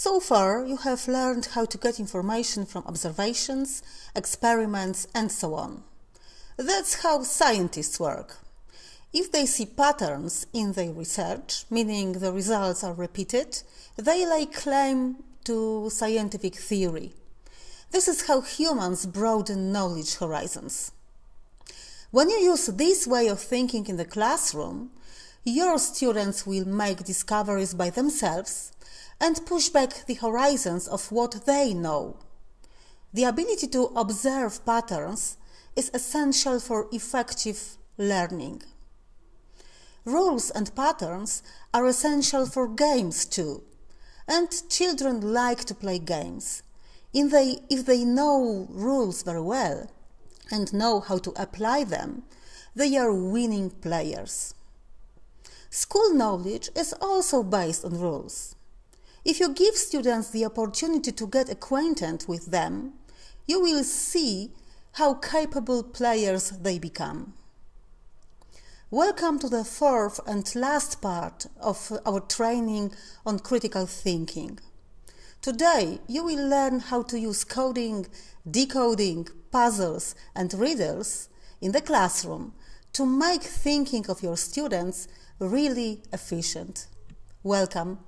So far, you have learned how to get information from observations, experiments, and so on. That's how scientists work. If they see patterns in their research, meaning the results are repeated, they lay claim to scientific theory. This is how humans broaden knowledge horizons. When you use this way of thinking in the classroom, your students will make discoveries by themselves and push back the horizons of what they know. The ability to observe patterns is essential for effective learning. Rules and patterns are essential for games too, and children like to play games. If they, if they know rules very well and know how to apply them, they are winning players. School knowledge is also based on rules. If you give students the opportunity to get acquainted with them, you will see how capable players they become. Welcome to the fourth and last part of our training on critical thinking. Today, you will learn how to use coding, decoding, puzzles, and riddles in the classroom to make thinking of your students really efficient. Welcome